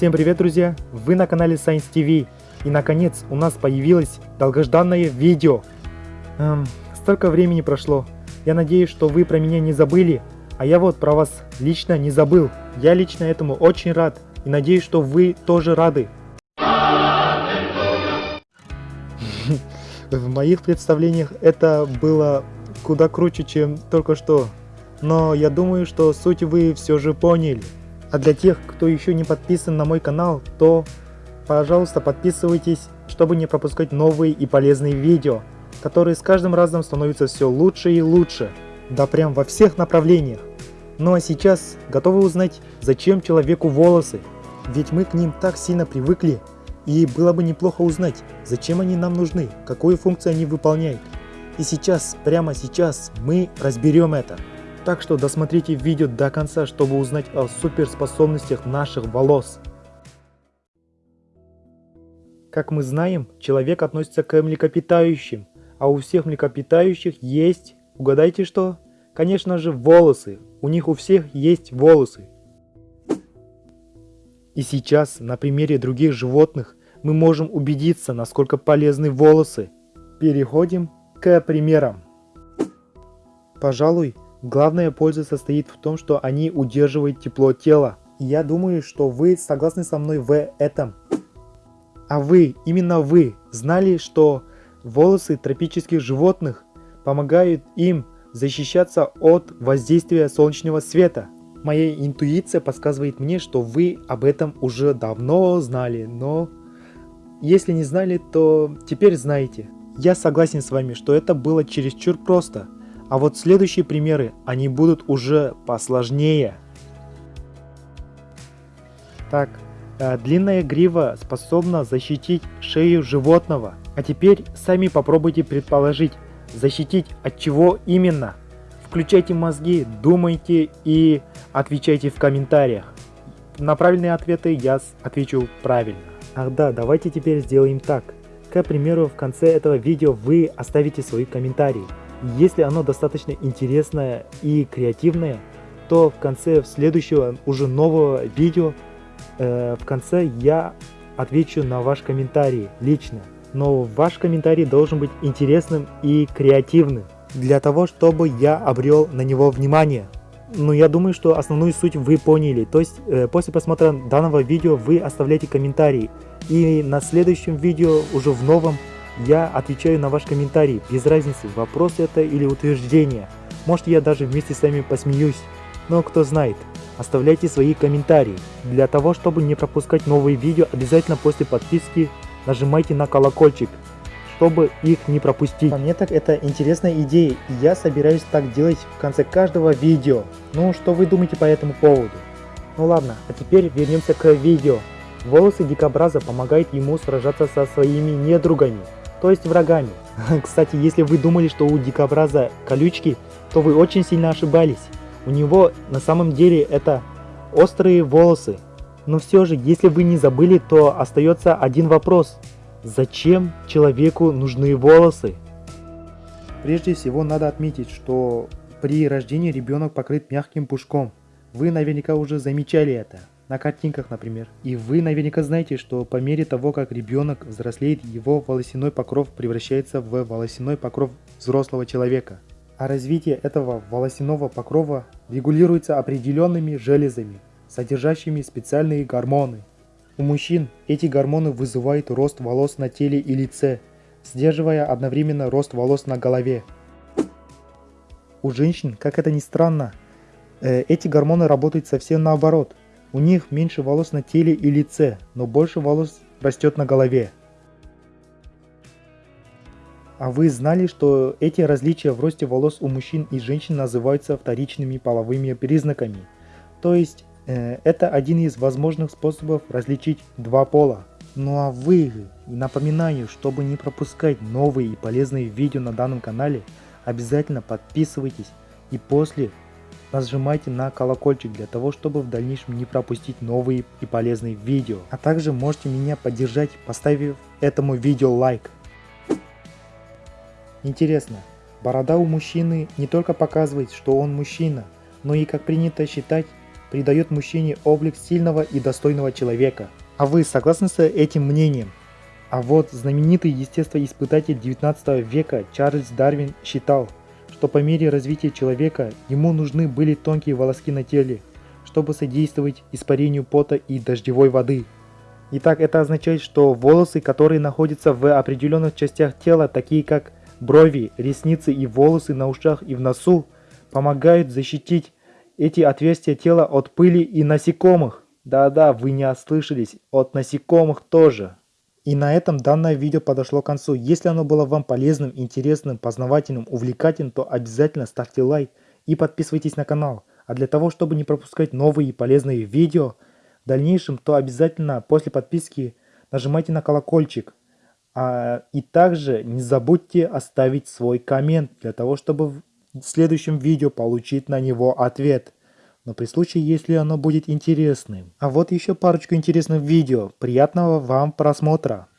Всем привет, друзья! Вы на канале Science TV. И наконец у нас появилось долгожданное видео. Эм, столько времени прошло. Я надеюсь, что вы про меня не забыли. А я вот про вас лично не забыл. Я лично этому очень рад. И надеюсь, что вы тоже рады. В моих представлениях это было куда круче, чем только что. Но я думаю, что суть вы все же поняли. А для тех, кто еще не подписан на мой канал, то, пожалуйста, подписывайтесь, чтобы не пропускать новые и полезные видео, которые с каждым разом становятся все лучше и лучше. Да прям во всех направлениях. Ну а сейчас готовы узнать, зачем человеку волосы? Ведь мы к ним так сильно привыкли, и было бы неплохо узнать, зачем они нам нужны, какую функцию они выполняют. И сейчас, прямо сейчас, мы разберем это. Так что досмотрите видео до конца, чтобы узнать о суперспособностях наших волос. Как мы знаем, человек относится к млекопитающим, а у всех млекопитающих есть, угадайте что? Конечно же волосы, у них у всех есть волосы. И сейчас на примере других животных мы можем убедиться, насколько полезны волосы. Переходим к примерам. Пожалуй, Главная польза состоит в том, что они удерживают тепло тела. я думаю, что вы согласны со мной в этом. А вы, именно вы, знали, что волосы тропических животных помогают им защищаться от воздействия солнечного света? Моя интуиция подсказывает мне, что вы об этом уже давно знали, но если не знали, то теперь знаете. Я согласен с вами, что это было чересчур просто – а вот следующие примеры, они будут уже посложнее. Так, э, длинная грива способна защитить шею животного. А теперь сами попробуйте предположить, защитить от чего именно. Включайте мозги, думайте и отвечайте в комментариях. На правильные ответы я отвечу правильно. Ах да, давайте теперь сделаем так. К примеру, в конце этого видео вы оставите свои комментарии. Если оно достаточно интересное и креативное, то в конце следующего уже нового видео, э, в конце я отвечу на ваш комментарий лично. Но ваш комментарий должен быть интересным и креативным, для того, чтобы я обрел на него внимание. Ну, я думаю, что основную суть вы поняли. То есть, э, после просмотра данного видео вы оставляете комментарий. И на следующем видео, уже в новом, я отвечаю на ваш комментарий, без разницы, вопрос это или утверждение. Может я даже вместе с вами посмеюсь. Но кто знает, оставляйте свои комментарии. Для того, чтобы не пропускать новые видео, обязательно после подписки нажимайте на колокольчик, чтобы их не пропустить. По мне так это интересная идея, и я собираюсь так делать в конце каждого видео. Ну, что вы думаете по этому поводу? Ну ладно, а теперь вернемся к видео. Волосы дикобраза помогают ему сражаться со своими недругами то есть врагами. Кстати, если вы думали, что у дикобраза колючки, то вы очень сильно ошибались. У него на самом деле это острые волосы. Но все же, если вы не забыли, то остается один вопрос. Зачем человеку нужны волосы? Прежде всего надо отметить, что при рождении ребенок покрыт мягким пушком. Вы наверняка уже замечали это на картинках, например. И вы наверняка знаете, что по мере того, как ребенок взрослеет, его волосяной покров превращается в волосяной покров взрослого человека. А развитие этого волосяного покрова регулируется определенными железами, содержащими специальные гормоны. У мужчин эти гормоны вызывают рост волос на теле и лице, сдерживая одновременно рост волос на голове. У женщин, как это ни странно, э, эти гормоны работают совсем наоборот. У них меньше волос на теле и лице, но больше волос растет на голове. А вы знали, что эти различия в росте волос у мужчин и женщин называются вторичными половыми признаками? То есть, э, это один из возможных способов различить два пола. Ну а вы, напоминаю, чтобы не пропускать новые и полезные видео на данном канале, обязательно подписывайтесь и после нажимайте на колокольчик для того, чтобы в дальнейшем не пропустить новые и полезные видео. А также можете меня поддержать, поставив этому видео лайк. Интересно, борода у мужчины не только показывает, что он мужчина, но и как принято считать, придает мужчине облик сильного и достойного человека. А вы согласны с этим мнением? А вот знаменитый естествоиспытатель 19 века Чарльз Дарвин считал, что по мере развития человека ему нужны были тонкие волоски на теле, чтобы содействовать испарению пота и дождевой воды. Итак, это означает, что волосы, которые находятся в определенных частях тела, такие как брови, ресницы и волосы на ушах и в носу, помогают защитить эти отверстия тела от пыли и насекомых. Да-да, вы не ослышались, от насекомых тоже. И на этом данное видео подошло к концу. Если оно было вам полезным, интересным, познавательным, увлекательным, то обязательно ставьте лайк и подписывайтесь на канал. А для того, чтобы не пропускать новые полезные видео в дальнейшем, то обязательно после подписки нажимайте на колокольчик. А, и также не забудьте оставить свой коммент для того, чтобы в следующем видео получить на него ответ. Но при случае, если оно будет интересным. А вот еще парочку интересных видео. Приятного вам просмотра!